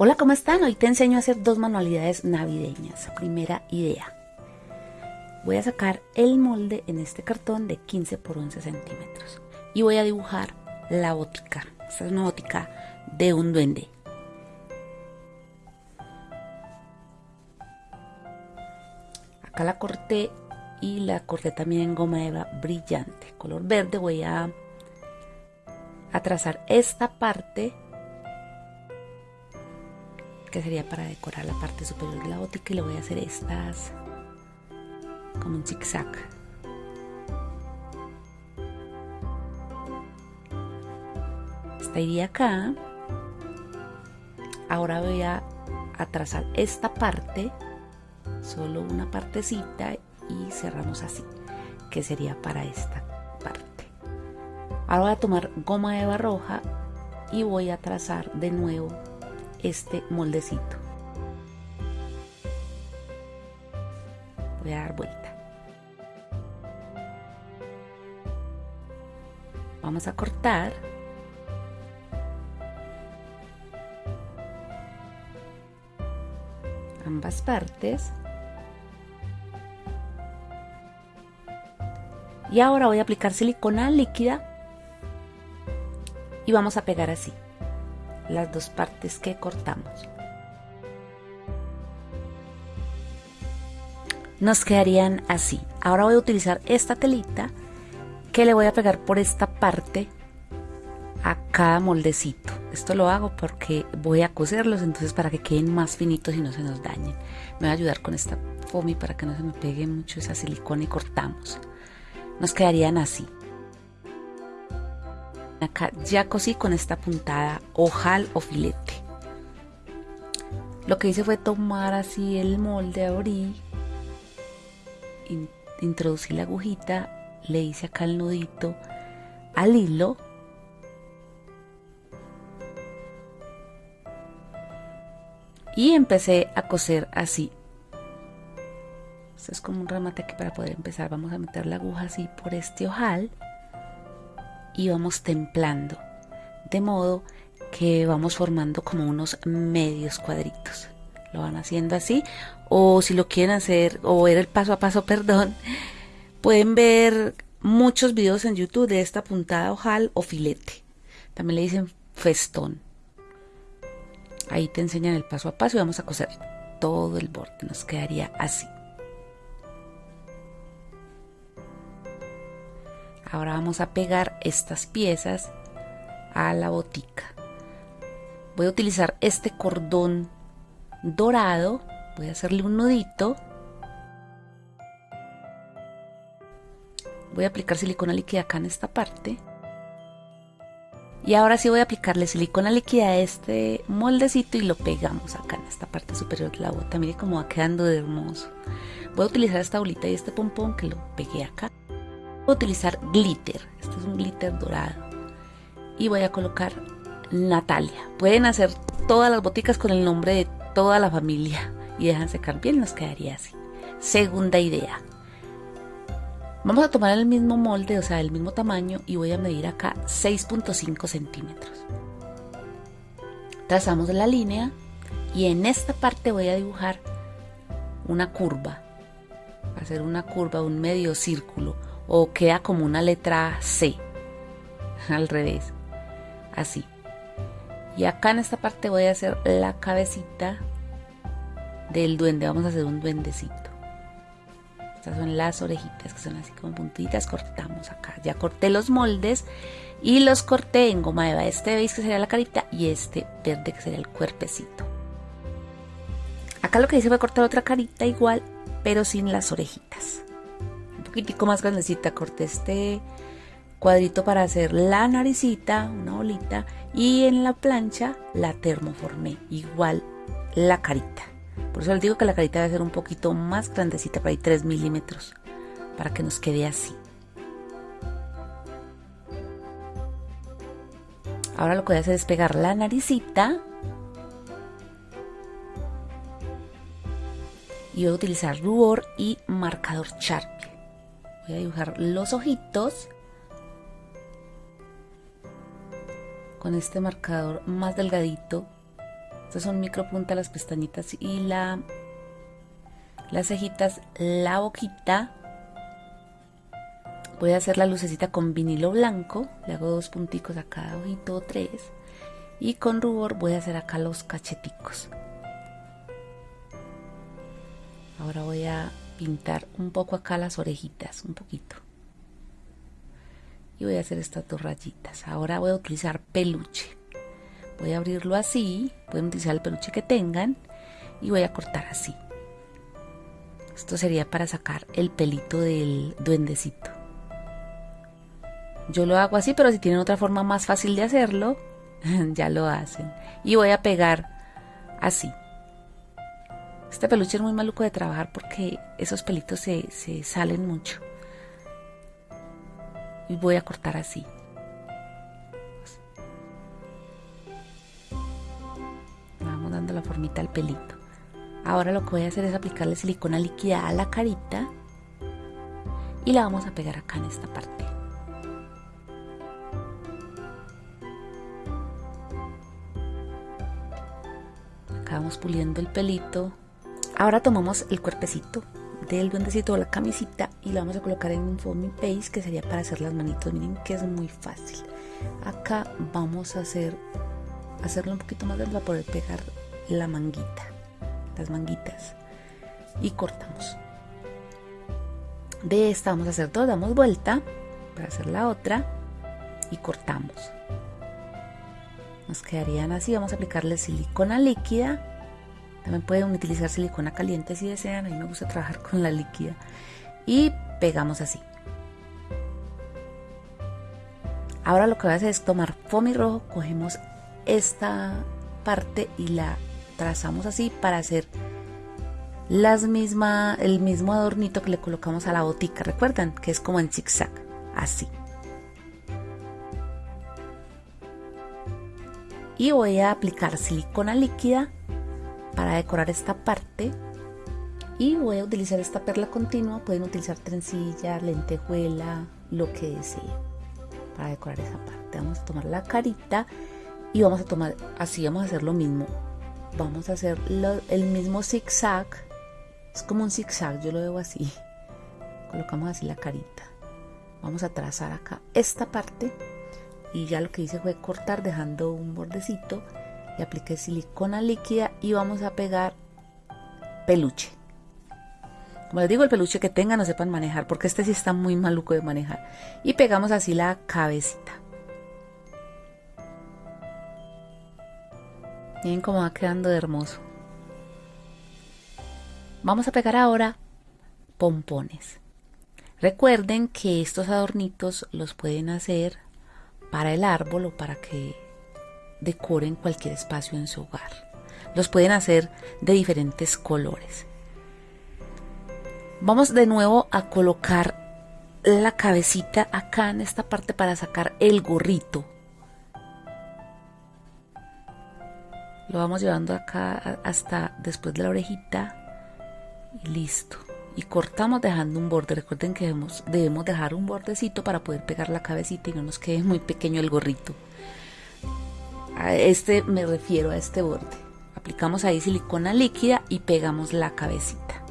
Hola, ¿cómo están? Hoy te enseño a hacer dos manualidades navideñas. Primera idea. Voy a sacar el molde en este cartón de 15 por 11 centímetros y voy a dibujar la botica. Esta es una botica de un duende. Acá la corté y la corté también en goma eva brillante. Color verde voy a, a trazar esta parte que sería para decorar la parte superior de la botica y le voy a hacer estas como un zigzag. Esta iría acá. Ahora voy a, a trazar esta parte solo una partecita y cerramos así que sería para esta parte. Ahora voy a tomar goma de roja y voy a trazar de nuevo este moldecito. Voy a dar vuelta. Vamos a cortar. ambas partes. Y ahora voy a aplicar silicona líquida y vamos a pegar así las dos partes que cortamos. Nos quedarían así. Ahora voy a utilizar esta telita que le voy a pegar por esta parte a cada moldecito. Esto lo hago porque voy a coserlos, entonces para que queden más finitos y no se nos dañen. Me va a ayudar con esta foamy para que no se me pegue mucho esa silicona y cortamos. Nos quedarían así. Acá ya cosí con esta puntada ojal o filete. Lo que hice fue tomar así el molde, abrí, introducí la agujita, le hice acá el nudito al hilo y empecé a coser así. Esto es como un remate que para poder empezar vamos a meter la aguja así por este ojal y vamos templando, de modo que vamos formando como unos medios cuadritos. Lo van haciendo así, o si lo quieren hacer, o ver el paso a paso, perdón, pueden ver muchos videos en YouTube de esta puntada ojal o filete. También le dicen festón. Ahí te enseñan el paso a paso y vamos a coser todo el borde. Nos quedaría así. Ahora vamos a pegar estas piezas a la botica. Voy a utilizar este cordón dorado. Voy a hacerle un nudito. Voy a aplicar silicona líquida acá en esta parte. Y ahora sí voy a aplicarle silicona líquida a este moldecito y lo pegamos acá en esta parte superior de la bota. Mire cómo va quedando de hermoso. Voy a utilizar esta bolita y este pompón que lo pegué acá utilizar glitter. Este es un glitter dorado. Y voy a colocar Natalia. Pueden hacer todas las boticas con el nombre de toda la familia. Y dejan secar bien, nos quedaría así. Segunda idea. Vamos a tomar el mismo molde, o sea, el mismo tamaño, y voy a medir acá 6.5 centímetros. Trazamos la línea y en esta parte voy a dibujar una curva. Va a hacer una curva, un medio círculo o queda como una letra C al revés así. Y acá en esta parte voy a hacer la cabecita del duende vamos a hacer un duendecito. Estas son las orejitas que son así como puntitas cortamos acá. Ya corté los moldes y los corté en goma eva este veis que sería la carita y este verde que sería el cuerpecito. Acá lo que hice fue cortar otra carita igual pero sin las orejitas poquitico más grandecita, corté este cuadrito para hacer la naricita, una bolita, y en la plancha la termoformé, igual la carita. Por eso les digo que la carita debe ser un poquito más grandecita, para ahí 3 milímetros, para que nos quede así. Ahora lo que voy a hacer es pegar la naricita. Y voy a utilizar rubor y marcador Sharpie voy a dibujar los ojitos con este marcador más delgadito Estas son micropunta, las pestañitas y la las cejitas, la boquita. Voy a hacer la lucecita con vinilo blanco. Le hago dos punticos a cada ojito o tres. Y con rubor voy a hacer acá los cacheticos. Ahora voy a pintar un poco acá las orejitas, un poquito. Y voy a hacer estas dos rayitas. Ahora voy a utilizar peluche. Voy a abrirlo así. Pueden utilizar el peluche que tengan. Y voy a cortar así. Esto sería para sacar el pelito del duendecito. Yo lo hago así, pero si tienen otra forma más fácil de hacerlo, ya lo hacen. Y voy a pegar así. Este peluche es muy maluco de trabajar porque esos pelitos se, se salen mucho. Y voy a cortar así. Vamos dando la formita al pelito. Ahora lo que voy a hacer es aplicarle silicona líquida a la carita y la vamos a pegar acá en esta parte. Acá vamos puliendo el pelito. Ahora tomamos el cuerpecito del duendecito o la camisita y la vamos a colocar en un foamy paste que sería para hacer las manitos. Miren que es muy fácil. Acá vamos a hacer hacerlo un poquito más grande para poder pegar la manguita las manguitas y cortamos de esta vamos a hacer dos damos vuelta para hacer la otra y cortamos nos quedarían así vamos a aplicarle silicona líquida también pueden utilizar silicona caliente si desean. A mí me gusta trabajar con la líquida. Y pegamos así. Ahora lo que voy a hacer es tomar foamy rojo cogemos esta parte y la trazamos así para hacer las misma, el mismo adornito que le colocamos a la botica, recuerdan que es como en zigzag, así. Y voy a aplicar silicona líquida para decorar esta parte. Y voy a utilizar esta perla continua, pueden utilizar trencilla, lentejuela, lo que deseen para decorar esa parte. Vamos a tomar la carita y vamos a tomar, así vamos a hacer lo mismo, vamos a hacer el mismo zigzag. Es como un zigzag yo lo veo así. Colocamos así la carita. Vamos a trazar acá esta parte. Y ya lo que hice fue cortar dejando un bordecito y apliqué silicona líquida y vamos a pegar peluche como les digo el peluche que tengan no sepan manejar porque este sí está muy maluco de manejar y pegamos así la cabecita Miren cómo va quedando de hermoso. Vamos a pegar ahora pompones. Recuerden que estos adornitos los pueden hacer para el árbol o para que decoren cualquier espacio en su hogar. Los pueden hacer de diferentes colores. Vamos de nuevo a colocar la cabecita acá en esta parte para sacar el gorrito Lo vamos llevando acá hasta después de la orejita y listo. Y cortamos dejando un borde. Recuerden que debemos, debemos dejar un bordecito para poder pegar la cabecita y no nos quede muy pequeño el gorrito. Este me refiero a este borde. Aplicamos ahí silicona líquida y pegamos la cabecita.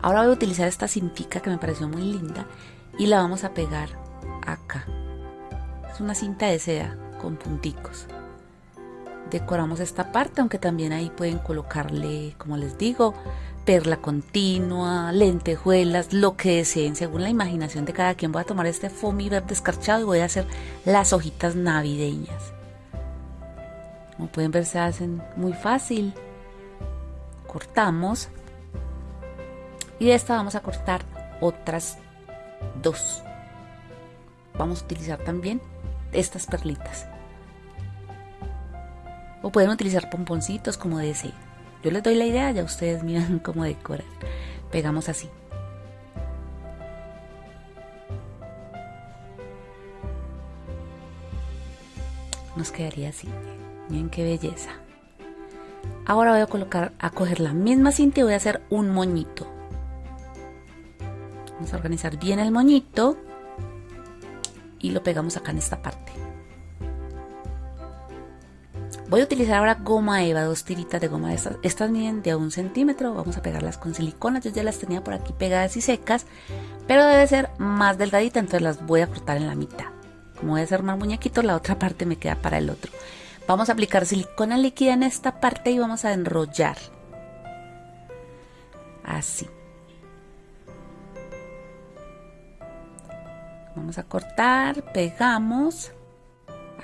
Ahora voy a utilizar esta cintica que me pareció muy linda y la vamos a pegar acá. Es una cinta de seda con punticos. Decoramos esta parte, aunque también ahí pueden colocarle, como les digo, perla continua, lentejuelas, lo que deseen, según la imaginación de cada quien. Voy a tomar este foamy verde escarchado y voy a hacer las hojitas navideñas. Como pueden ver, se hacen muy fácil. Cortamos. Y de esta vamos a cortar otras dos. Vamos a utilizar también estas perlitas. O pueden utilizar pomponcitos como deseen. Yo les doy la idea, ya ustedes miran cómo decorar. Pegamos así. Nos quedaría así. Miren qué belleza. Ahora voy a colocar, a coger la misma cinta y voy a hacer un moñito. Vamos a organizar bien el moñito y lo pegamos acá en esta parte. Voy a utilizar ahora goma eva, dos tiritas de goma estas. Estas miden de un centímetro. Vamos a pegarlas con silicona. Yo ya las tenía por aquí pegadas y secas, pero debe ser más delgadita, entonces las voy a cortar en la mitad. Como debe ser más muñequito, la otra parte me queda para el otro. Vamos a aplicar silicona líquida en esta parte y vamos a enrollar. Así. Vamos a cortar, pegamos.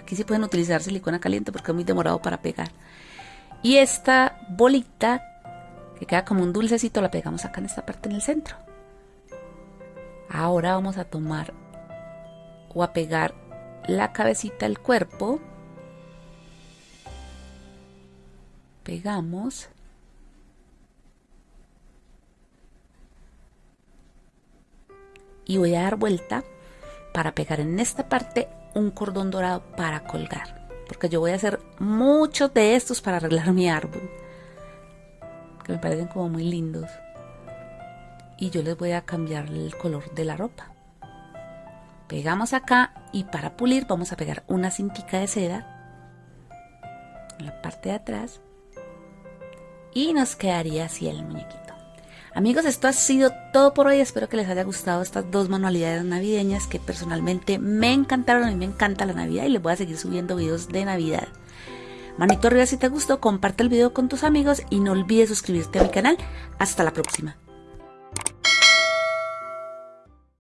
Aquí sí pueden utilizar silicona caliente porque es muy demorado para pegar. Y esta bolita, que queda como un dulcecito, la pegamos acá en esta parte en el centro. Ahora vamos a tomar o a pegar la cabecita al cuerpo. Pegamos. Y voy a dar vuelta para pegar en esta parte un cordón dorado para colgar. Porque yo voy a hacer muchos de estos para arreglar mi árbol. Que me parecen como muy lindos. Y yo les voy a cambiar el color de la ropa. Pegamos acá y para pulir vamos a pegar una cintica de seda en la parte de atrás. Y nos quedaría así el muñequito. Amigos, esto ha sido todo por hoy. Espero que les haya gustado estas dos manualidades navideñas que personalmente me encantaron. A mí me encanta la Navidad y les voy a seguir subiendo videos de Navidad. Manito arriba si te gustó, comparte el video con tus amigos y no olvides suscribirte a mi canal. Hasta la próxima.